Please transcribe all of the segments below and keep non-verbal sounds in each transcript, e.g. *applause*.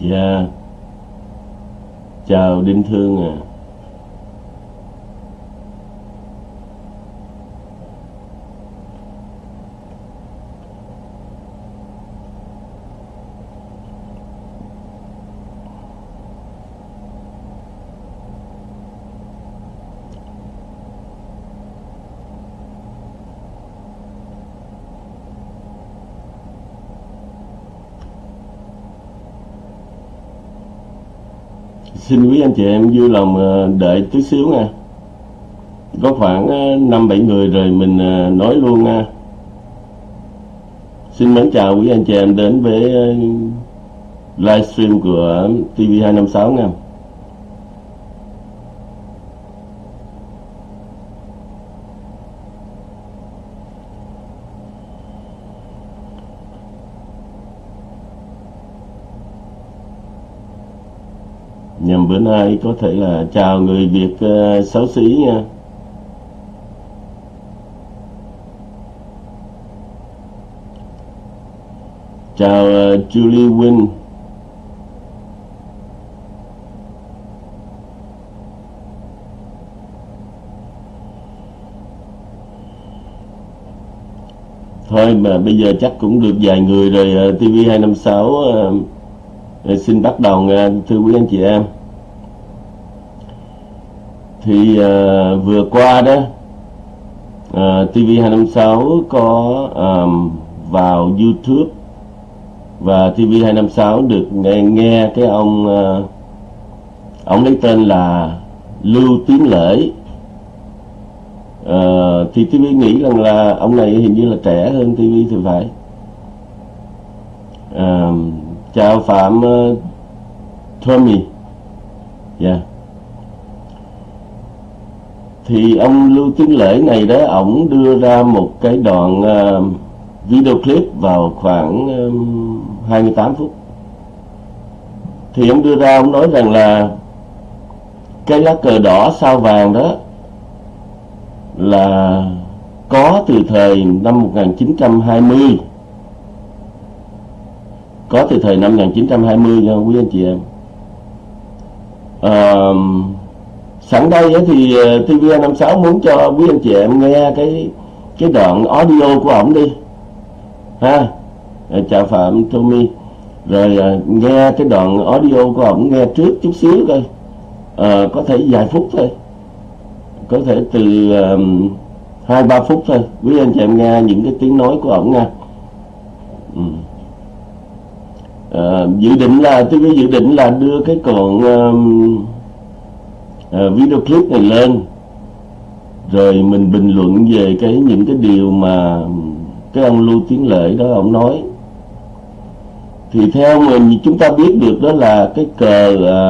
Dạ. Chào Đinh Thương à. Xin quý anh chị em vui lòng ờ, đợi tí xíu nha. Có khoảng ờ, năm bảy người rồi mình ờ, nói luôn nha. Xin mến chào quý anh chị em đến với livestream của TV256 nha. Nay có thể là chào người Việt ờ, xấu xí nha. Chào ờ, Julie Win thôi mà bây giờ chắc cũng được vài người rồi ờ, TV256 ờ, xin bắt đầu nha thưa quý anh chị em thì uh, vừa qua đó ờ, uh, TV256 có um, vào YouTube và TV256 được nghe, nghe cái ông uh, ông lấy tên là Lưu Tiến Lễ. Uh, thì TV nghĩ rằng là ông này hình như là trẻ hơn TV thì phải. Uh, chào Phạm uh, Tommy. Dạ thì ông Lưu Tiến Lễ này đó ổng đưa ra một cái đoạn uh, video clip vào khoảng um, 28 phút. Thì ông đưa ra ông nói rằng là cái lá cờ đỏ sao vàng đó là có từ thời năm 1920 có từ thời năm 1920 nha quý anh chị em. Ờ, sẵn đây thì ờ, TV56 muốn cho quý anh chị em nghe cái cái đoạn audio của ổng đi. Ha? Ờ, Chào Phạm Tommy. Rồi ờ, nghe cái đoạn audio của ổng nghe trước chút xíu coi. À, có thể vài phút thôi. Có thể từ um, hai ba phút thôi. Quý anh chị em nghe những cái tiếng nói của ổng nha. Ừ. Dự định là tôi dự định là đưa cái còn um, Ờ, video clip này lên. Rồi mình bình luận về cái những cái điều mà cái ông Lưu Tiến Lệ đó ông nói. Thì theo mình chúng ta biết được đó là cái cờ à,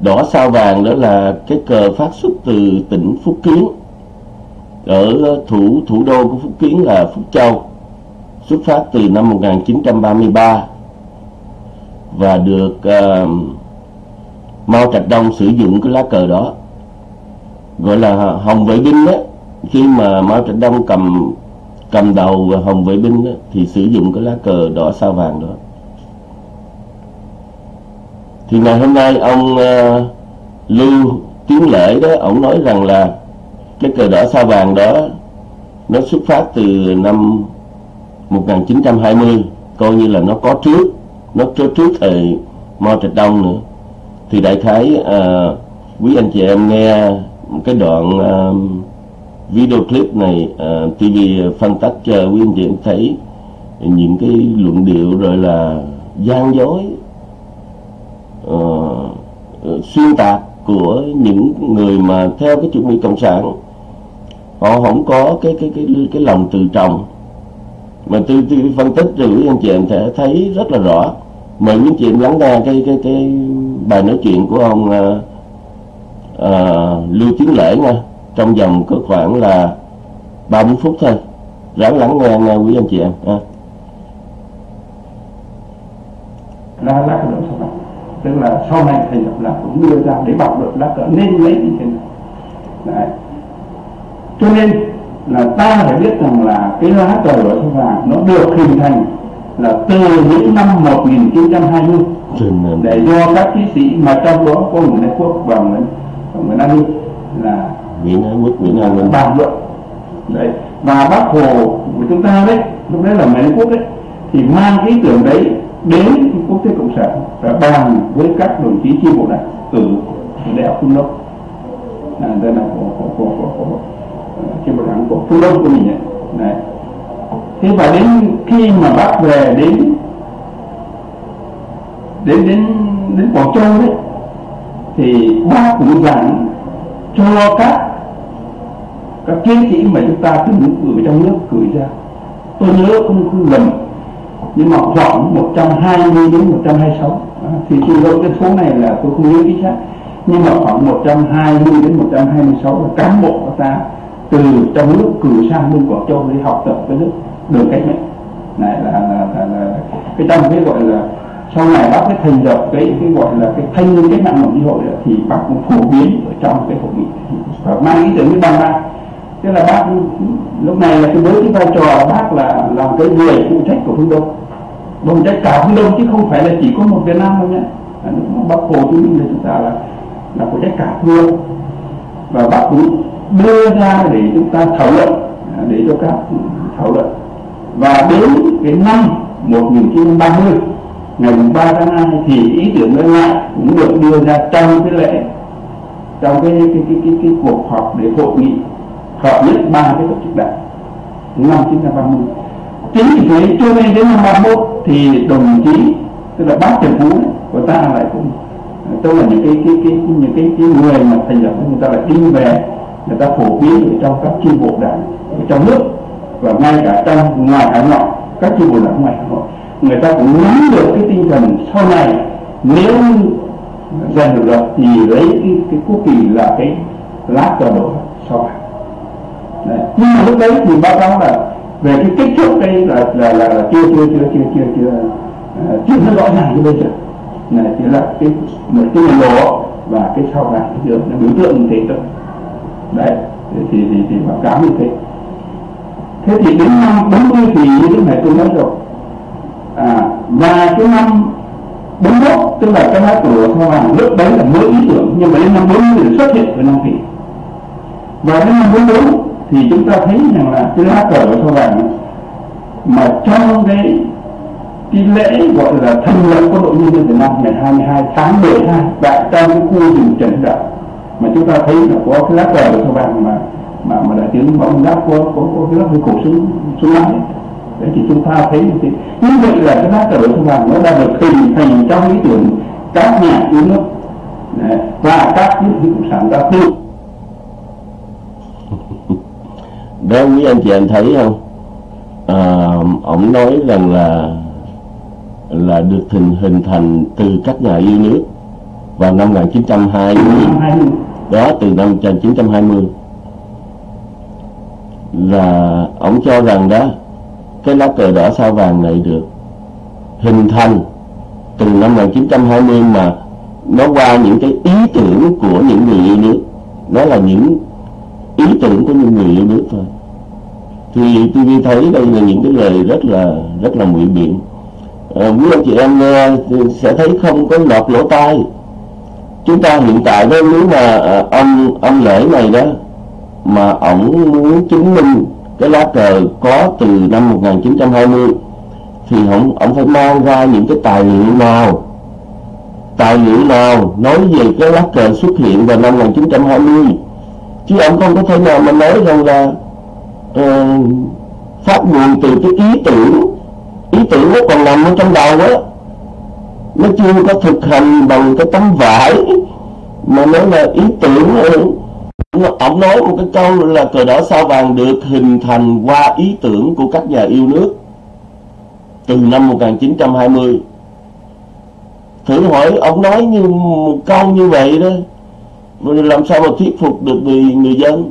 đỏ sao vàng đó là cái cờ phát xuất từ tỉnh Phúc Kiến. Ở thủ thủ đô của Phúc Kiến là Phúc Châu xuất phát từ năm 1933 và được uh, Mao Trạch Đông sử dụng cái lá cờ đó. Gọi là Hồng Vệ Binh đó. Khi mà Mao Trạch Đông cầm cầm đầu Hồng Vệ Binh đó, thì sử dụng cái lá cờ đỏ sao vàng đó. Thì ngày hôm nay ông uh, Lưu Tiến Lễ đó ông nói rằng là cái cờ đỏ sao vàng đó nó xuất phát từ năm 1920 coi như là nó có trước nó có trước thời Mao Trạch Đông nữa thì đại khái à, quý anh chị em nghe cái đoạn à, video clip này ờ, à, TV phân tích cho quý anh chị em thấy những cái luận điệu rồi là gian dối à, xuyên tạc của những người mà theo cái chủ nghĩa cộng sản. Họ không có cái cái cái cái lòng từ trọng. Mà tôi, tôi phân tích rồi quý anh chị em thể thấy rất là rõ. Mời quý anh chị em lắng nghe cái cái cái bài nói chuyện của ông uh, uh, Lưu Tiến Lễ nha. Trong vòng có khoảng là 30 phút thôi. Ráng lắng nghe nghe quý anh chị em ha. ra lá cờ sau sao tức là sau này thành lập là cũng đưa ra để bảo được lá cờ nên lấy như thế nào Đấy. cho nên là ta phải biết rằng là cái lá cờ ở sao vàng nó được hình thành là từ những năm 1920 Trên, để do các chiến sĩ mà trong đó có Nguyễn Ái Quốc và Nguyễn và Nguyễn An Ninh là Nguyễn Ái Quốc, Nguyễn An Ninh bàn luận. Đấy. Và bác hồ của chúng ta đấy lúc đấy là Nguyễn Ái Quốc đấy thì mang cái ý tưởng đấy đến quốc tế cộng sản và bàn với các đồng chí chi bộ đảng ở đại học phương đông. À, đây là của của của của, của, của chi bộ đảng của phương đông của mình ấy. đấy thế và đến khi mà bác về đến đến đến đến Quảng Châu đấy thì bác cũng dặn cho các các chiến sĩ mà chúng ta cứ gửi trong nước gửi ra. Tôi nhớ không không lầm nhưng mà khoảng 120 đến 126 à, thì tôi lỗi cái số này là tôi không nhớ chính xác. Nhưng mà khoảng 120 đến 126 là cán bộ của ta từ trong nước cử sang bên Quảng Châu để học tập cái nước đường cách mệnh này là, là, là, là cái trong cái gọi là sau này bác mới thành lập cái cái gọi là cái thanh niên cách mạng đồng như hội thì bác cũng phổ biến ở trong cái hội nghị. Và mang ý tưởng với ban ban tức là bác lúc này là cái với cái vai trò bác là làm cái người phụ trách của phương đông phụ trách cả phương đông chứ không phải là chỉ có một việt nam đâu nhé. Bác hồ chúng minh là chúng ta là là phụ trách cả phương đông và bác cũng đưa ra để chúng ta thảo luận để cho các thảo luận và đến cái năm 1930 ngày 3 tháng 2 thì ý tưởng đó lại cũng được đưa ra trong cái lễ trong cái cái cái cái, cái cuộc họp để hội nghị hợp nhất ba cái tổ chức đảng năm 1930 chính vì thế cho nên đến năm 31 thì đồng chí tức là bác Trần Phú của ta lại cũng tức là những cái cái cái những cái, cái người mà thành lập người ta lại đi về người ta phổ biến ở trong các chi bộ đảng ở trong nước và ngay cả trong ngoài hải ngoại các chi bộ đảng ngoài hải ngoại người ta cũng nắm được cái tinh thần sau này nếu giành được luật thì lấy cái, cái quốc kỳ là cái lá cờ đỏ sau này. Đấy. nhưng mà lúc đấy thì báo cáo là về cái kích thước đây là là là, là chưa chưa chưa chưa chưa chưa à, chưa nó rõ ràng như bây giờ. Này chỉ là cái một cái lộ và cái sau này được biểu tượng như thế thôi. Đấy thì thì thì báo cáo như thế thế thì đến năm 40 thì như thế này tôi nói rồi. À, và cái năm 41 tức là cái lá của sao hoàng lúc đấy là mới ý tưởng nhưng mà đến năm 40 thì xuất hiện với năm kỳ. Và đến năm 44 thì chúng ta thấy rằng là cái lá cờ của sao vàng mà trong cái cái lễ gọi là thành lập quân đội nhân dân Việt Nam ngày 22 tháng 12 tại trong cái khu rừng Trần Đạo mà chúng ta thấy là có cái lá cờ sao vàng mà mà mà đại tướng bóng giáp có có có cái cờ cổ súng súng lái đấy thì chúng ta thấy như thế như vậy là cái lá cờ sao vàng nó đã được hình thành trong ý tưởng các nhà yêu nước. Đấy, và các nước cộng sản đã tự. *laughs* Đó quý anh chị anh thấy không? À, ông nói rằng là là được hình hình thành từ các nhà yêu nước vào năm 1920 đó từ năm 1920 là ông cho rằng đó cái lá cờ đỏ sao vàng này được hình thành từ năm 1920 mà nó qua những cái ý tưởng của những người yêu nước. Đó là những ý tưởng của những người yêu nước thôi. Thì tôi thấy đây là những cái lời rất là rất là ngụy biện. À, quý anh chị em nghe sẽ thấy không có lọt lỗ tai. Chúng ta hiện tại đó nếu mà ờ, ông ông lễ này đó mà ổng muốn chứng minh cái lá cờ có từ năm 1920 thì ông ông phải mang ra những cái tài liệu nào? Tài liệu nào nói về cái lá cờ xuất hiện vào năm 1920 chứ ông không có thể nào mà nói rằng là uh, phát nguồn từ cái ý tưởng ý tưởng nó còn nằm ở trong đầu á. Nó chưa có thực hành bằng cái tấm vải mà nói là ý tưởng ờ, ông nói một cái câu là cờ đỏ sao vàng được hình thành qua ý tưởng của các nhà yêu nước. Từ năm 1920 thử hỏi ông nói như một câu như vậy đó làm sao mà thuyết phục được người người dân?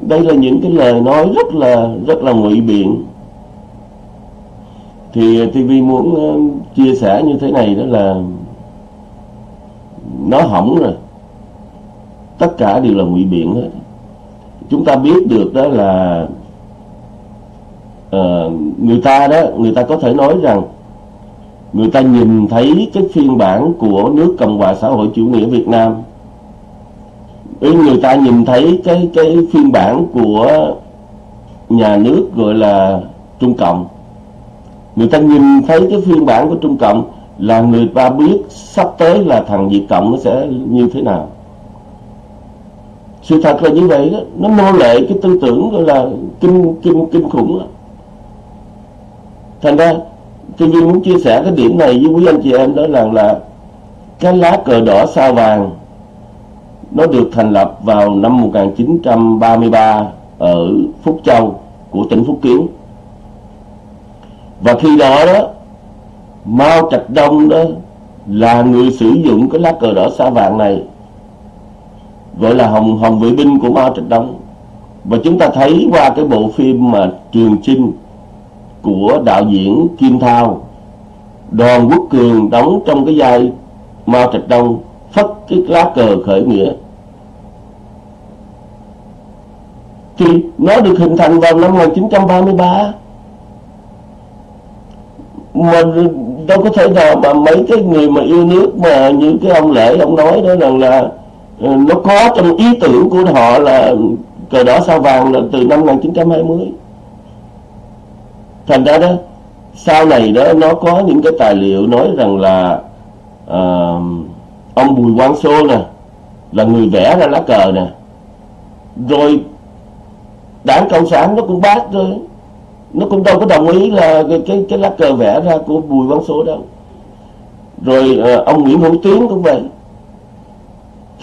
Đây là những cái lời nói rất là rất là ngụy biện. Thì TV muốn ờ, chia sẻ như thế này đó là, nó hỏng rồi tất cả đều là ngụy biện hết. Chúng ta biết được đó là uh, người ta đó người ta có thể nói rằng người ta nhìn thấy cái phiên bản của nước Cộng hòa xã hội chủ nghĩa Việt Nam. Người ta nhìn thấy cái cái phiên bản của nhà nước gọi là Trung Cộng. Người ta nhìn thấy cái phiên bản của Trung Cộng là người ta biết sắp tới là thằng Việt Cộng nó sẽ như thế nào sự thật là như vậy đó nó nô lệ cái tư tưởng gọi là kinh kinh kinh khủng đó. thành ra, tôi muốn chia sẻ cái điểm này với quý anh chị em, đó là là cái lá cờ đỏ sao vàng, nó được thành lập vào năm 1933 ở Phúc Châu của tỉnh Phúc Kiến và khi đó đó, Mao Trạch Đông đó là người sử dụng cái lá cờ đỏ sao vàng này gọi là hồng hồng vệ binh của Mao Trạch Đông và chúng ta thấy qua cái bộ phim mà Trường Chinh của đạo diễn Kim Thao Đoàn Quốc Cường đóng trong cái vai Mao Trạch Đông phất cái lá cờ khởi nghĩa. Thì nó được hình thành vào năm 1933 mà đâu có thể nào mà mấy cái người mà yêu nước mà như cái ông lễ ông nói đó rằng là, là Ừ, nó có trong ý tưởng của họ là cờ đỏ sao vàng là từ năm 1920 thành ra đó sau này đó nó có những cái tài liệu nói rằng là uh, ông Bùi Quang Sô nè là người vẽ ra lá cờ nè. Rồi đảng cộng sản nó cũng bác rồi nó cũng đâu có đồng ý là cái cái, cái lá cờ vẽ ra của Bùi Quang Sô đâu. Rồi uh, ông Nguyễn Hữu Tiến cũng vậy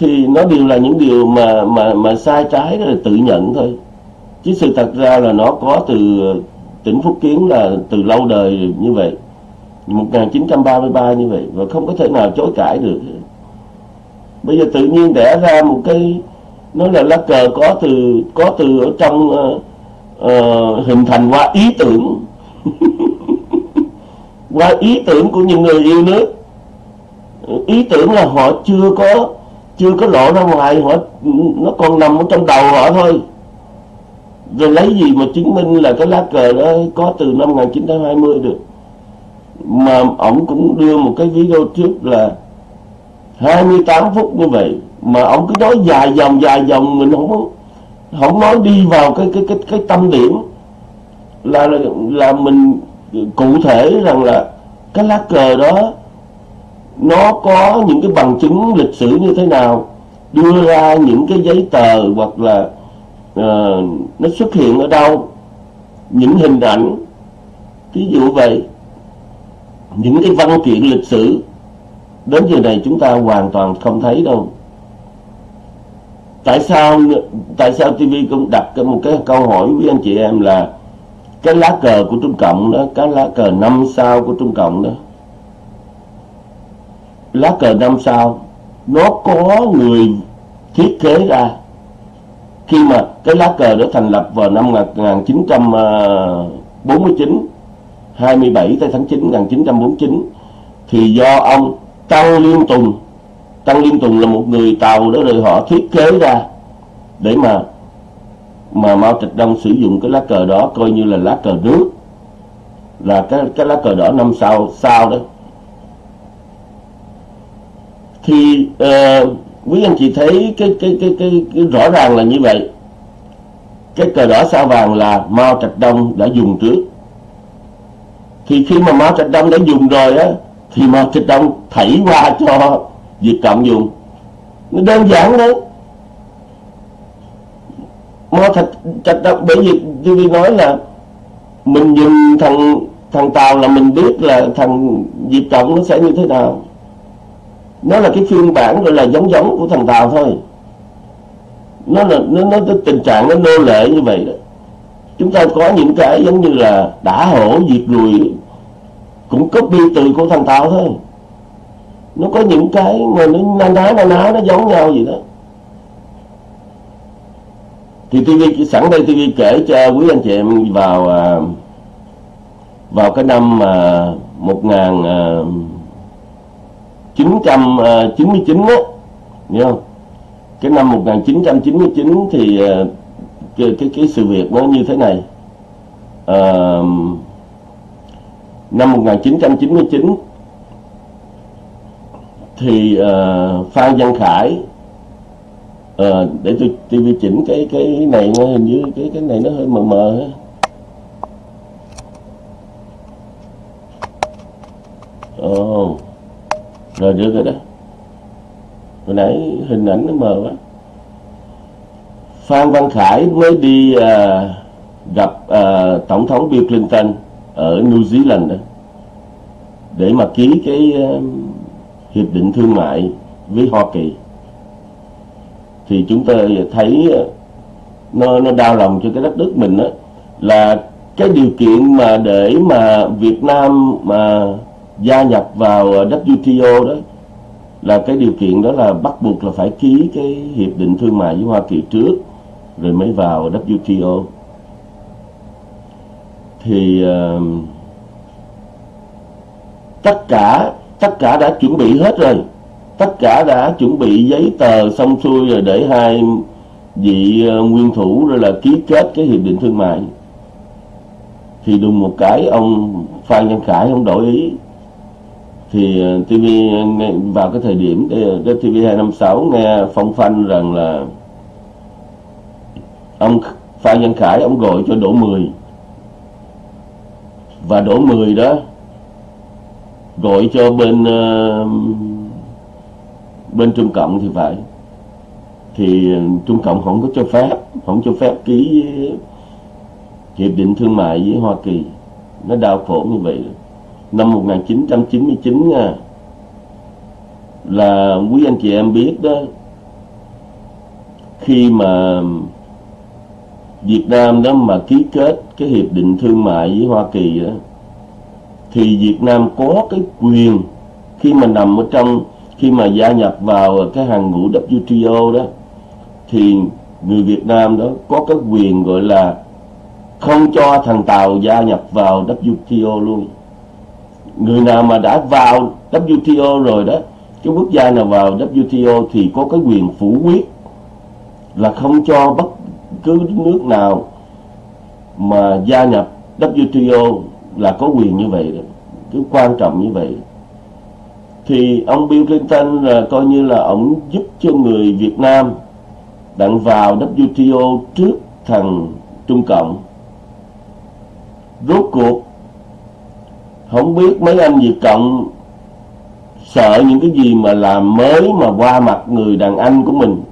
thì nó đều là những điều mà mà mà sai trái đó là tự nhận thôi. Chứ sự thật ra là nó có từ tỉnh Phúc Kiến là từ lâu đời như vậy 1933 như vậy và không có thể nào chối cãi được. Bây giờ tự nhiên đẻ ra một cái nó là lá cờ có từ có từ ở trong uh, uh, hình thành qua ý tưởng. *laughs* Qua ý tưởng của những người yêu nước. Ý tưởng là họ chưa có chưa có lộ ra ngoài họ nó còn nằm ở trong đầu họ thôi. Rồi lấy gì mà chứng minh là cái lá cờ đó có từ năm 1920 được? Mà ông cũng đưa một cái video trước là 28 phút như vậy, mà ông cứ nói dài dòng dài dòng, mình không không nói đi vào cái cái cái cái tâm điểm. Là là mình cụ thể rằng là cái lá cờ đó nó có những cái bằng chứng lịch sử như thế nào đưa ra những cái giấy tờ hoặc là uh, nó xuất hiện ở đâu những hình ảnh ví dụ vậy. Những cái văn kiện lịch sử đến giờ này chúng ta hoàn toàn không thấy đâu. Tại sao tại sao TV cũng đặt một cái câu hỏi với anh chị em là cái lá cờ của Trung Cộng đó cái lá cờ năm sao của Trung Cộng đó lá cờ năm sao, nó có người thiết kế ra. Khi mà cái lá cờ đó thành lập vào năm 1949 27 ờ, tháng 9 1949 thì do ông Tăng Liên Tùng, Tăng Liên Tùng là một người Tàu đó rồi họ thiết kế ra để mà mà Mao Trạch Đông sử dụng cái lá cờ đó coi như là lá cờ nước. Là cái cái lá cờ đỏ năm sao sao đó thì uh, quý anh chị thấy cái cái, cái cái cái rõ ràng là như vậy. Cái cờ đỏ sao vàng là Mao Trạch Đông đã dùng trước. Thì khi mà Mao Trạch Đông đã dùng rồi á thì Mao Trạch Đông thảy qua cho Việt Cộng dùng. Nó đơn giản đấy. Mao Trạch, Trạch Đông bởi vì như tôi nói là mình dùng thằng thằng Tàu là mình biết là thằng Việt Cộng nó sẽ như thế nào nó là cái phiên bản gọi là giống giống của thằng Tàu thôi. Nó là nó, nó, nó tình trạng nó nô lệ như vậy đó. Chúng ta có những cái giống như là đã hổ diệt lùi cũng copy từ của thằng Tàu thôi. Nó có những cái mà nó na ná na ná nó giống nhau gì đó. Thì TV sẵn đây TV kể cho quý anh chị em vào à, vào cái năm mà một ngàn à, 1999 ờ, á nhớ không cái năm 1999 thì ờ, cái, cái cái sự việc nó như thế này à, năm 1999 thì uh, Phan Văn Khải uh, để tôi TV chỉnh cái cái này nó hình như cái cái này nó hơi mờ mờ ấy. Oh rồi được rồi đó. Hồi nãy hình ảnh nó mờ quá. Phan Văn Khải mới đi à, gặp à, Tổng thống Bill Clinton ở New Zealand đó để mà ký cái à, hiệp định thương mại với Hoa Kỳ thì chúng ta thấy à, nó nó đau lòng cho cái đất nước mình đó là cái điều kiện mà để mà Việt Nam mà gia nhập vào ờ, WTO đó là cái điều kiện đó là bắt buộc là phải ký cái hiệp định thương mại với Hoa Kỳ trước rồi mới vào WTO thì uh, tất cả tất cả đã chuẩn bị hết rồi. Tất cả đã chuẩn bị giấy tờ xong xuôi rồi để hai vị uh, nguyên thủ rồi là ký kết cái hiệp định thương mại. Thì đùng một cái ông Phan Văn Khải không đổi ý thì ờ, TV ờ, vào cái thời điểm cái, TV 256 nghe phong phanh rằng là ông Phan Văn Khải ông gọi cho Đỗ mười. Và Đỗ mười đó gọi cho bên ờ, bên Trung Cộng thì phải. Thì Trung Cộng không có cho phép không cho phép ký hiệp định thương mại với Hoa Kỳ. Nó đau khổ như vậy năm 1999 nha. Là quý anh chị em biết đó, khi mà Việt Nam đó mà ký kết cái hiệp định thương mại với Hoa Kỳ đó, thì Việt Nam có cái quyền khi mà nằm ở trong, khi mà gia nhập vào cái hàng ngũ WTO đó, thì người Việt Nam đó có cái quyền gọi là không cho thằng Tàu gia nhập vào WTO luôn người nào mà đã vào WTO rồi đó, cái quốc gia nào vào WTO thì có cái quyền phủ quyết là không cho bất cứ nước nào mà gia nhập WTO là có quyền như vậy đó. cái quan trọng như vậy thì ông Bill Clinton là coi như là ông giúp cho người Việt Nam đặng vào WTO trước thằng Trung Cộng rốt cuộc không biết mấy anh Việt Cộng sợ những cái gì mà làm mới mà qua mặt người đàn anh của mình.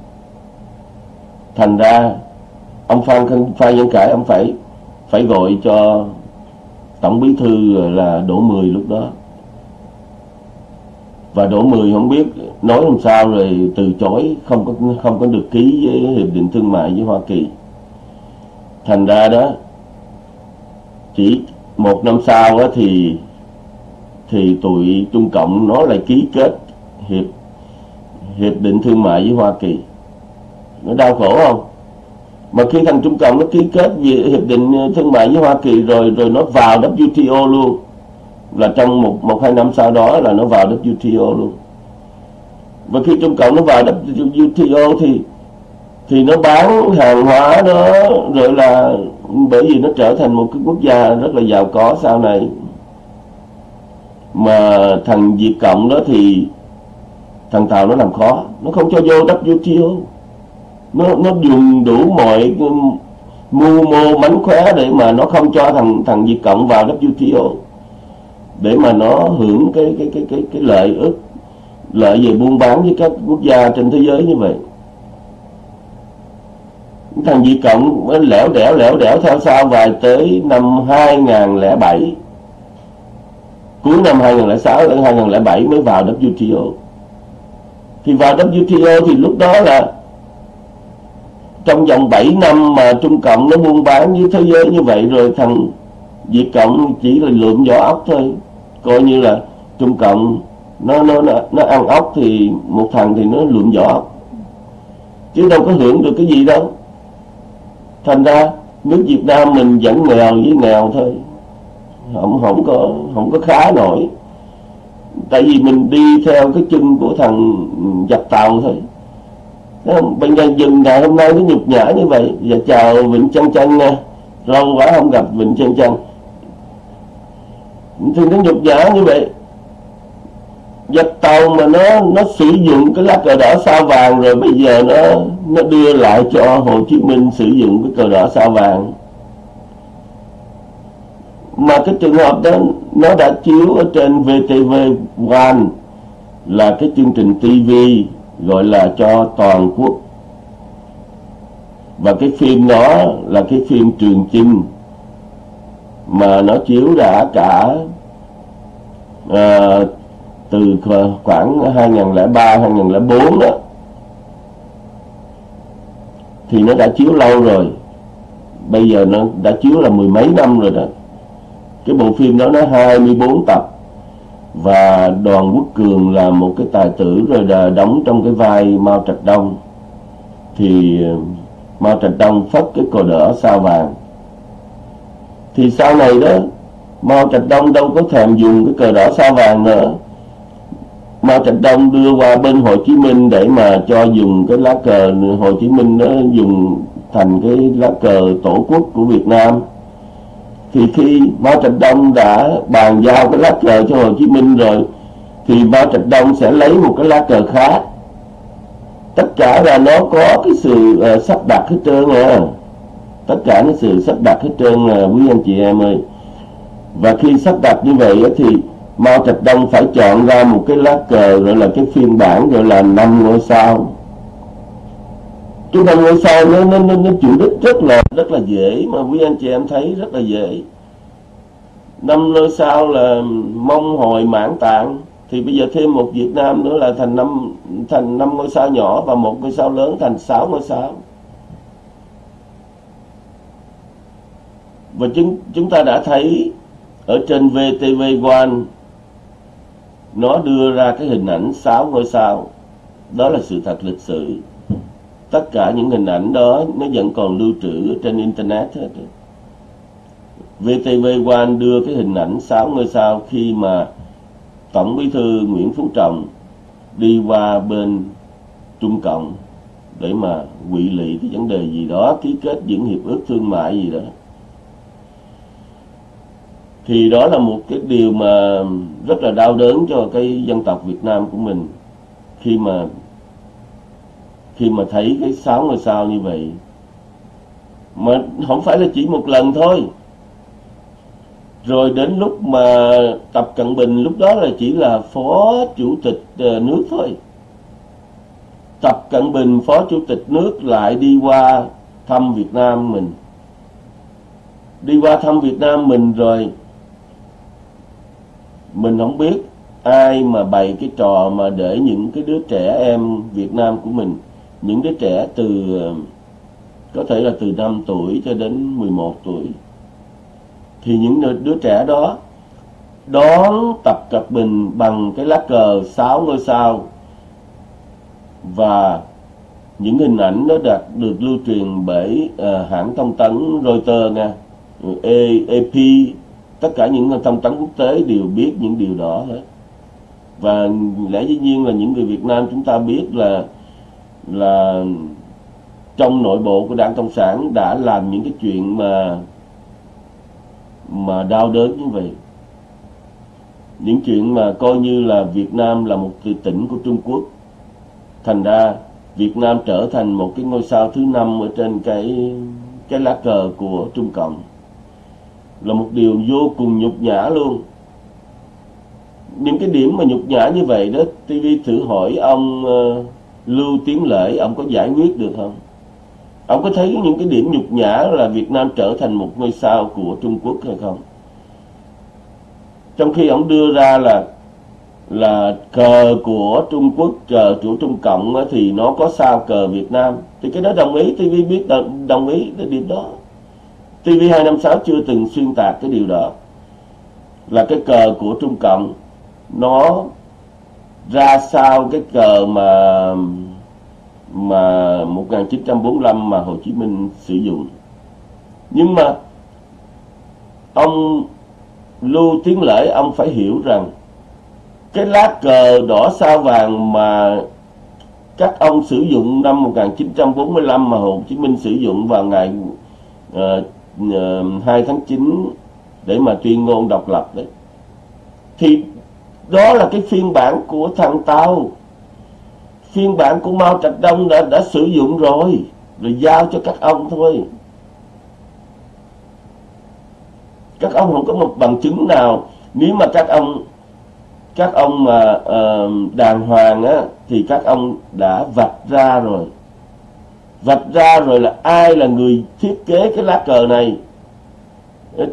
Thành ra, ông Phan Phan Văn Khải, ông phải phải gọi cho tổng bí thư là Đỗ Mười lúc đó. Và Đỗ Mười không biết nói làm sao rồi từ chối, không có không có được ký với hiệp định thương mại với Hoa Kỳ. Thành ra đó, chỉ một năm sau đó thì thì tụi Trung Cộng nó lại ký kết hiệp hiệp định thương mại với Hoa Kỳ. Nó đau khổ không? Mà khi thằng Trung Cộng nó ký kết hiệp định ờ, thương mại với Hoa Kỳ rồi rồi nó vào WTO luôn. Là trong một một hai năm sau đó là nó vào WTO luôn. Và khi Trung Cộng nó vào WTO thì thì nó bán hàng hóa đó, rồi là bởi vì nó trở thành một cái quốc gia rất là giàu có sau này mà thằng Việt Cộng đó thì thằng Tàu nó làm khó. Nó không cho vô WTO nó nó dùng đủ mọi mưu mô mánh khóe để mà nó không cho thằng thằng Việt Cộng vào WTO để mà nó hưởng cái cái cái cái cái lợi ích lợi về buôn bán với các quốc gia trên thế giới như vậy. Thằng Việt Cộng lẻo đẻo lẻo đẻo theo sau vài tới năm 2007 cuối năm 2006 đến 2007 mới vào WTO thì vào WTO thì lúc đó là trong vòng 7 năm mà Trung Cộng nó buôn bán với thế giới như vậy rồi thằng Việt Cộng chỉ là lượm vỏ ốc thôi. Coi như là Trung Cộng nó nó nó, nó ăn ốc thì một thằng thì nó lượm vỏ ốc. Chứ đâu có hưởng được cái gì đâu. Thành ra nước Việt Nam mình vẫn nghèo với nghèo thôi không không có không có khá nổi. Tại vì mình đi theo cái chân của thằng giặc tàu thôi. Bây giờ dừng ngày hôm nay nó nhục nhã như vậy. Và chào Vịnh Chân Chân nha. Lâu quá không gặp Vịnh Chân Chân Thì nó nhục nhã như vậy. Giặc tàu mà nó nó sử dụng cái lá cờ đỏ sao vàng rồi bây giờ nó nó đưa lại cho Hồ Chí Minh sử dụng cái cờ đỏ sao vàng mà cái trường hợp đó nó đã chiếu ở trên VTV One là cái chương trình TV gọi là cho toàn quốc. Và cái phim đó là cái phim Trường Chinh mà nó chiếu đã cả uh, từ khoảng 2003 2004 đó. Thì nó đã chiếu lâu rồi. Bây giờ nó đã chiếu là mười mấy năm rồi đó cái bộ phim đó nó 24 tập. Và đoàn quốc cường là một cái tài tử rồi là đóng trong cái vai mao trạch đông. Thì ờ, mao trạch đông phất cái cờ đỏ sao vàng. Thì sau này đó, mao trạch đông đâu có thèm dùng cái cờ đỏ sao vàng nữa. Mao Trạch Đông đưa qua bên Hồ Chí Minh để mà cho dùng cái lá cờ Hồ Chí Minh nó dùng thành cái lá cờ tổ quốc của Việt Nam thì khi Mao Trạch Đông đã bàn giao cái lá cờ cho Hồ Chí Minh rồi thì Mao Trạch Đông sẽ lấy một cái lá cờ khác. Tất cả là nó có cái sự uh, sắp đặt hết trơn à. Tất cả cái sự sắp đặt hết trơn à, quý anh chị em ơi. Và khi sắp đặt như vậy thì Mao Trạch Đông phải chọn ra một cái lá cờ gọi là cái phiên bản gọi là năm ngôi sao chúng năm ngôi sao nó nó nó, nó chịu đích rất là rất là dễ mà quý anh chị em thấy rất là dễ. Năm ngôi sao là mong hồi mãn tạng thì bây giờ thêm một Việt Nam nữa là thành năm thành năm ngôi sao nhỏ và một ngôi sao lớn thành sáu ngôi sao. Và chúng chúng ta đã thấy ở trên VTV One nó đưa ra cái hình ảnh sáu ngôi sao. Đó là sự thật lịch sử tất cả những hình ảnh đó nó vẫn còn lưu trữ trên internet hết. VTV One đưa cái hình ảnh sáu ngôi sao khi mà Tổng Bí thư Nguyễn Phú Trọng đi qua bên Trung Cộng để mà quỵ lị cái vấn đề gì đó, ký kết những hiệp ước thương mại gì đó. Thì đó là một cái điều mà rất là đau đớn cho cái dân tộc Việt Nam của mình khi mà khi mà thấy cái sáu ngôi sao như vậy, mà không phải là chỉ một lần thôi. Rồi đến lúc mà tập cận bình lúc đó là chỉ là phó chủ tịch ờ, nước thôi. Tập cận bình, phó chủ tịch nước lại đi qua thăm việt nam mình. Đi qua thăm việt nam mình rồi, mình không biết ai mà bày cái trò mà để những cái đứa trẻ em Việt Nam của mình những đứa trẻ từ có thể là từ 5 tuổi cho đến 11 tuổi thì những đứa trẻ đó đón tập cận bình bằng cái lá cờ sáu ngôi sao. Và những hình ảnh nó đạt được lưu truyền bởi uh, hãng thông tấn Reuters nha, AP tất cả những thông tấn quốc tế đều biết những điều đó hết. Và lẽ dĩ nhiên là những người Việt Nam chúng ta biết là là trong nội bộ của đảng cộng sản đã làm những cái chuyện mà mà đau đớn như vậy. Những chuyện mà coi như là Việt Nam là một tỉnh của Trung Quốc. Thành ra Việt Nam trở thành một cái ngôi sao thứ năm ở trên cái cái lá cờ của Trung Cộng. Là một điều vô cùng nhục nhã luôn. Những cái điểm mà nhục nhã như vậy đó TV thử hỏi ông uh, Lưu Tiến Lễ, ông có giải quyết được không? Ông có thấy những cái điểm nhục nhã là Việt Nam trở thành một ngôi sao của Trung Quốc hay không? Trong khi ông đưa ra là là cờ của Trung Quốc cờ của Trung Cộng thì nó có sao cờ Việt Nam. Thì cái đó đồng ý TV biết đồng ý cái điểm đó. TV256 chưa từng xuyên tạc cái điều đó. Là cái cờ của Trung Cộng, nó ra sao cái cờ mà mà 1945 mà Hồ Chí Minh sử dụng? Nhưng mà ông Lưu Tiến Lễ ông phải hiểu rằng cái lá cờ đỏ sao vàng mà các ông sử dụng năm 1945 mà Hồ Chí Minh sử dụng vào ngày ờ, ờ, uh, 2 tháng 9 để mà tuyên ngôn độc lập đấy thì đó là cái phiên bản của thằng tao phiên bản của Mao Trạch Đông đã đã sử dụng rồi rồi giao cho các ông thôi. Các ông không có một bằng chứng nào. Nếu mà các ông các ông mà uh, đàng hoàng á thì các ông đã vạch ra rồi. Vạch ra rồi là ai là người thiết kế cái lá cờ này?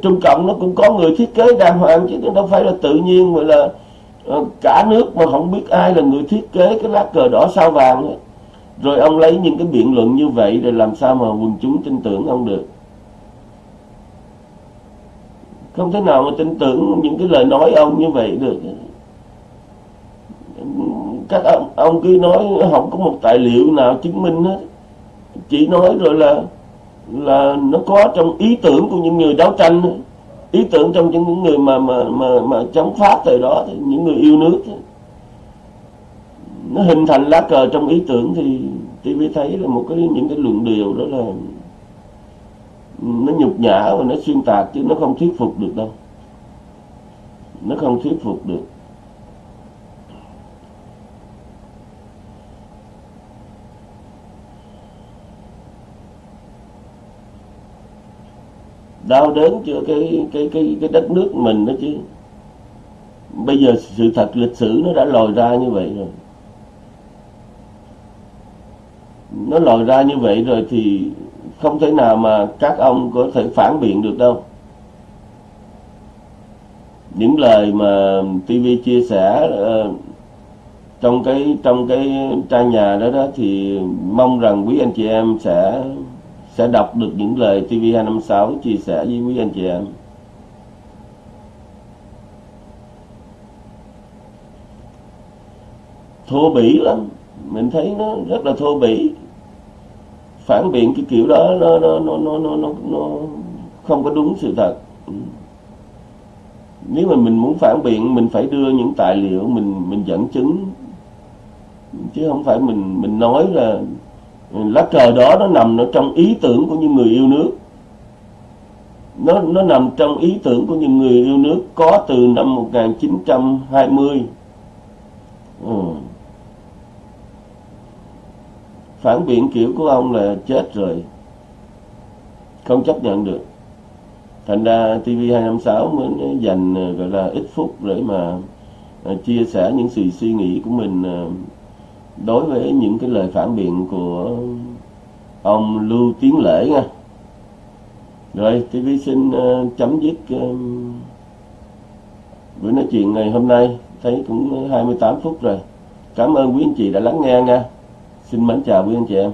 Trung Cộng nó cũng có người thiết kế đàng hoàng chứ đâu phải là tự nhiên mà là uh, cả nước mà không biết ai là người thiết kế cái lá cờ đỏ sao vàng ấy. rồi ông lấy những cái biện luận như vậy rồi làm sao mà quần chúng tin tưởng ông được. Không thể nào mà tin tưởng những cái lời nói ông như vậy được. Các ông, ông cứ nói không có một tài liệu nào chứng minh hết. Chỉ nói rồi là là nó có trong ý tưởng của những người đấu tranh ý tưởng trong những người mà mà mà mà chống pháp thời đó thì những người yêu nước nó hình thành lá cờ trong ý tưởng thì TV thấy là một cái, những cái luận điều đó là nó nhục nhã và nó xuyên tạc chứ nó không thuyết phục được đâu. Nó không thuyết phục được. Đau đớn cho cái cái cái cái đất nước mình đó chứ. Bây giờ sự thật lịch sử nó đã lòi ra như vậy rồi. Nó lòi ra như vậy rồi thì không thể nào mà các ông có thể phản biện được đâu. Những lời mà TV chia sẻ uh, trong cái trong cái trang nhà đó đó thì mong rằng quý anh chị em sẽ sẽ đọc được những lời TV256 chia sẻ với quý anh chị em. Thô bỉ lắm, mình thấy nó rất là thô bỉ. Phản biện cái kiểu đó nó nó nó nó nó nó, nó không có đúng sự thật. Nếu mà mình muốn phản biện mình phải đưa những tài liệu mình mình dẫn chứng chứ không phải mình mình nói là Ừ, lá cờ đó nó nằm ở trong ý tưởng của những người yêu nước. Nó nó nằm trong ý tưởng của những người yêu nước có từ năm 1920 ừ. phản biện kiểu của ông là chết rồi. Không chấp nhận được. Thành ra TV256 mới dành, gọi là, ít phút để mà à, chia sẻ những sự suy nghĩ của mình à, đối với những cái lời phản biện của ông Lưu Tiến Lễ nha. Rồi TV xin uh, chấm dứt uh, buổi nói chuyện ngày hôm nay. Thấy cũng 28 phút rồi. Cảm ơn quý anh chị đã lắng nghe nha. Xin mến chào quý anh chị em.